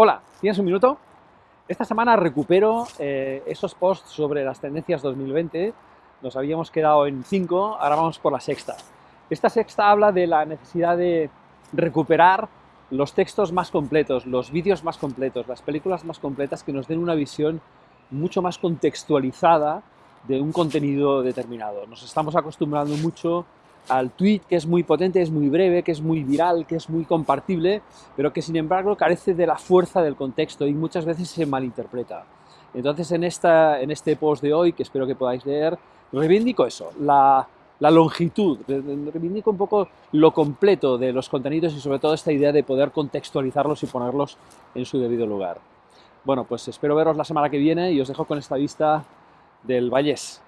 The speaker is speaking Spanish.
Hola, ¿tienes un minuto? Esta semana recupero eh, esos posts sobre las tendencias 2020. Nos habíamos quedado en 5, ahora vamos por la sexta. Esta sexta habla de la necesidad de recuperar los textos más completos, los vídeos más completos, las películas más completas que nos den una visión mucho más contextualizada de un contenido determinado. Nos estamos acostumbrando mucho al tweet que es muy potente, es muy breve, que es muy viral, que es muy compartible, pero que sin embargo carece de la fuerza del contexto y muchas veces se malinterpreta. Entonces en, esta, en este post de hoy, que espero que podáis leer, reivindico eso, la, la longitud, reivindico un poco lo completo de los contenidos y sobre todo esta idea de poder contextualizarlos y ponerlos en su debido lugar. Bueno, pues espero veros la semana que viene y os dejo con esta vista del Vallés.